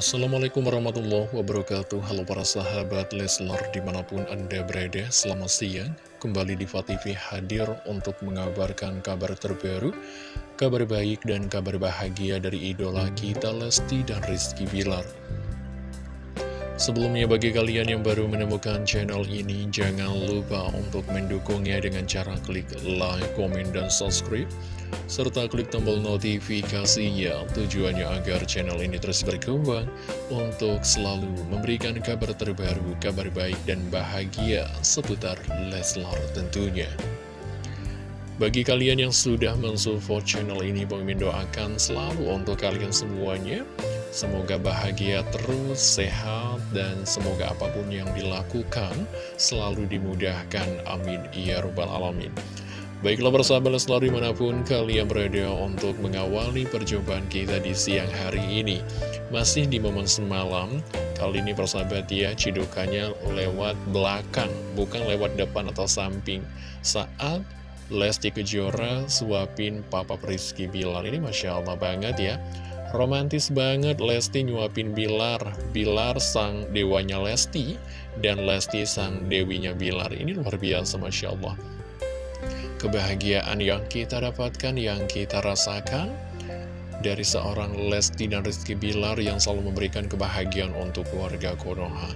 Assalamualaikum warahmatullahi wabarakatuh. Halo para sahabat Leslar di mana pun anda berada Selamat siang. Kembali di TV hadir untuk mengabarkan kabar terbaru Kabar baik dan kabar bahagia dari idola kita Lesti dan Rizky Bilar Sebelumnya bagi kalian yang baru menemukan channel ini Jangan lupa untuk mendukungnya dengan cara klik like, komen, dan subscribe serta klik tombol notifikasinya tujuannya agar channel ini terus berkembang untuk selalu memberikan kabar terbaru, kabar baik dan bahagia seputar Leslar tentunya. Bagi kalian yang sudah mensupport channel ini, Bang doakan selalu untuk kalian semuanya. Semoga bahagia terus, sehat, dan semoga apa pun yang dilakukan selalu dimudahkan. Amin. Ya Rabbal Alamin. Baiklah persahabat selalu di mana pun kalian berada untuk mengawali perjumpaan kita di siang hari ini Masih di momen semalam, kali ini persahabat ya cidukannya lewat belakang Bukan lewat depan atau samping Saat Lesti Kejora suapin Papa Rizky Bilar Ini Masya Allah banget ya Romantis banget Lesti nyuapin Bilar Bilar sang dewanya Lesti Dan Lesti sang dewinya Bilar Ini luar biasa Masya Allah kebahagiaan yang kita dapatkan, yang kita rasakan dari seorang Lesti dan Rizky Bilar yang selalu memberikan kebahagiaan untuk keluarga Konoha.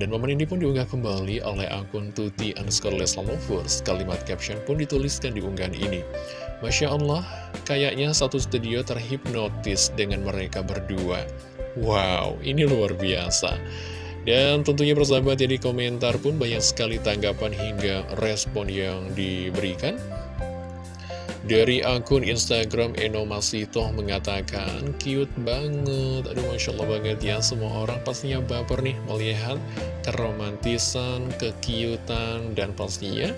Dan momen ini pun diunggah kembali oleh akun Tuti underscore Lovers. Kalimat caption pun dituliskan di unggahan ini. Masya Allah, kayaknya satu studio terhipnotis dengan mereka berdua. Wow, ini luar biasa. Dan tentunya persahabat ya komentar pun banyak sekali tanggapan hingga respon yang diberikan Dari akun Instagram Eno Masito mengatakan Cute banget, aduh Masya Allah banget ya Semua orang pastinya baper nih melihat keromantisan, kekiutan, dan pastinya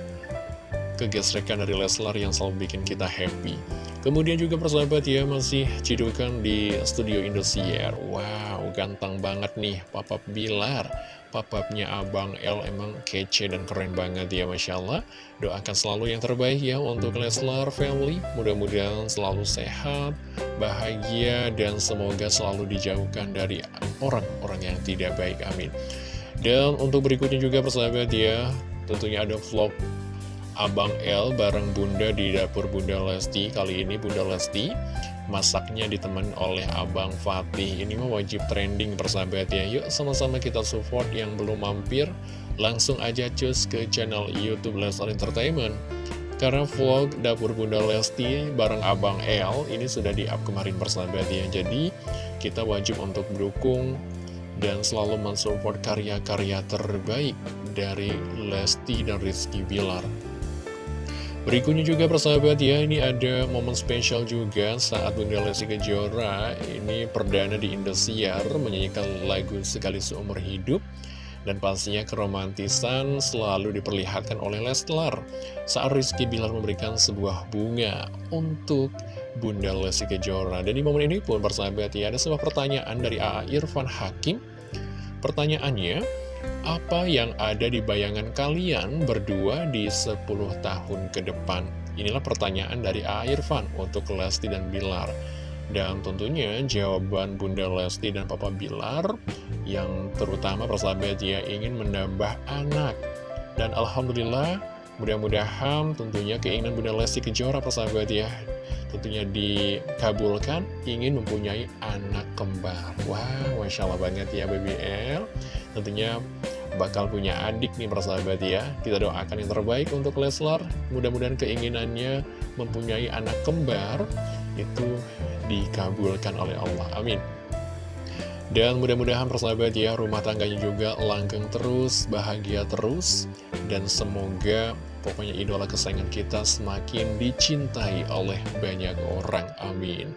kegesrekan dari Leslar yang selalu bikin kita happy. Kemudian juga persahabat ya masih cidukan di studio Indosiar. Wow ganteng banget nih Papa Bilar. Papapnya Abang L emang kece dan keren banget ya Masya Allah. Doakan selalu yang terbaik ya untuk Leslar family. Mudah-mudahan selalu sehat, bahagia Dan semoga selalu dijauhkan dari orang-orang yang tidak baik Amin. Dan untuk berikutnya juga persahabat ya Tentunya ada vlog Abang L bareng Bunda di dapur Bunda Lesti. Kali ini Bunda Lesti masaknya ditemen oleh Abang Fatih. Ini mah wajib trending persahabat ya. Yuk sama-sama kita support yang belum mampir Langsung aja cus ke channel Youtube Leslar Entertainment. Karena vlog dapur Bunda Lesti bareng Abang L Ini sudah di-up kemarin persahabat ya. Jadi kita wajib untuk mendukung dan selalu mensupport karya-karya terbaik dari Lesti dan Rizky Bilar Berikutnya juga persahabat ya, ini ada momen spesial juga saat Bunda Lesti Kejora ini perdana di Indosiar menyanyikan lagu Sekali Seumur Hidup dan pastinya keromantisan selalu diperlihatkan oleh Leslar saat Rizky Bilar memberikan sebuah bunga untuk Bunda Lesti Kejora. Dan di momen ini pun persahabat ya, ada sebuah pertanyaan dari A.A. Irfan Hakim. Pertanyaannya, apa yang ada di bayangan kalian berdua di 10 tahun ke depan? Inilah pertanyaan dari A. Irfan untuk Lesti dan Bilar. Dan tentunya jawaban Bunda Lesti dan Papa Bilar yang terutama persahabat ya ingin menambah anak. Dan Alhamdulillah mudah-mudahan tentunya keinginan Bunda Lesti Kejora persahabat ya tentunya dikabulkan ingin mempunyai anak kembar. Wah, Masya Allah banget ya BBL. Tentunya bakal punya adik nih persahabat ya Kita doakan yang terbaik untuk Leslar Mudah-mudahan keinginannya mempunyai anak kembar Itu dikabulkan oleh Allah Amin dan mudah-mudahan persahabat ya rumah tangganya juga langgeng terus, bahagia terus. Dan semoga pokoknya idola kesayangan kita semakin dicintai oleh banyak orang. Amin.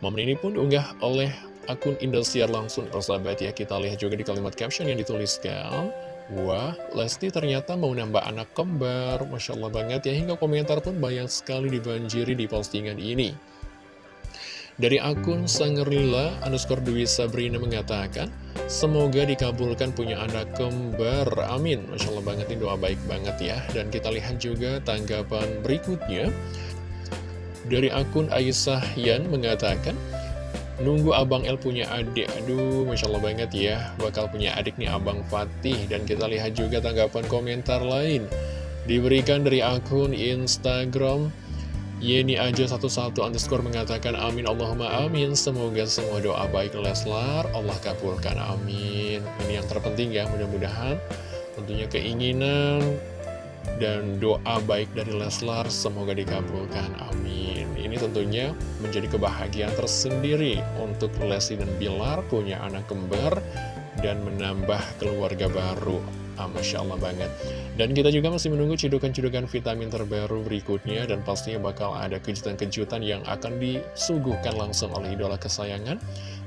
Momen ini pun diunggah oleh akun Indosiar langsung persahabat ya. Kita lihat juga di kalimat caption yang dituliskan. Wah, Lesti ternyata mau nambah anak kembar. Masya Allah banget ya. Hingga komentar pun banyak sekali dibanjiri di postingan ini Dari akun Sangerila underscore Dwi Sabrina mengatakan Semoga dikabulkan punya anak kembar. Amin. Masya Allah banget ini doa baik banget ya. Dan kita lihat juga tanggapan berikutnya. Dari akun Aisyah Yan mengatakan Nunggu Abang El punya adik. Aduh, Masya Allah banget ya Bakal punya adik nih Abang Fatih. Dan kita lihat juga tanggapan komentar lain Diberikan dari akun Instagram Yeni aja satu-satu underscore mengatakan amin Allahumma amin. Semoga semua doa baik Leslar. Allah kabulkan amin. Ini yang terpenting ya mudah-mudahan. Tentunya keinginan dan doa baik dari Leslar semoga dikabulkan amin. Ini tentunya menjadi kebahagiaan tersendiri Untuk Lesti dan Bilar punya anak kembar Dan menambah keluarga baru ah, Masya Allah banget. Dan kita juga masih menunggu cidukan-cidukan vitamin terbaru berikutnya Dan pastinya bakal ada kejutan-kejutan yang akan disuguhkan langsung oleh idola kesayangan.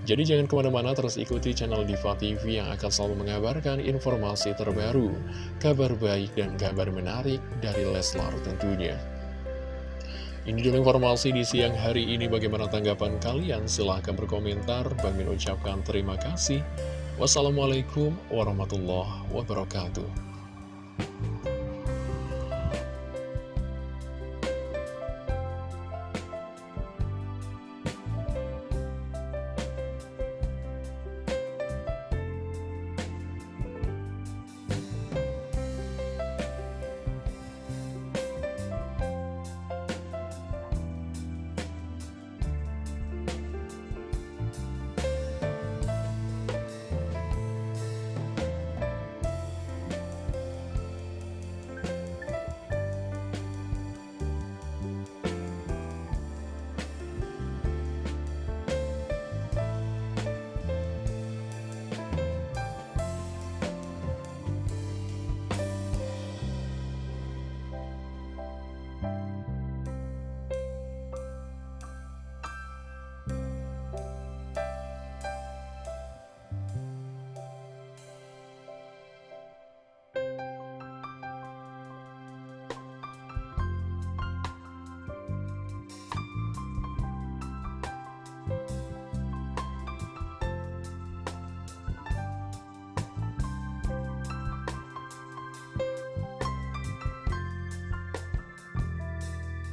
Jadi jangan ke mana-mana terus ikuti channel Diva TV yang akan selalu mengabarkan informasi terbaru Kabar baik dan kabar menarik dari Leslar tentunya. Ini dulu informasi di siang hari ini. Bagaimana tanggapan kalian? Silahkan berkomentar. Bang ucapkan terima kasih Wassalamualaikum warahmatullahi wabarakatuh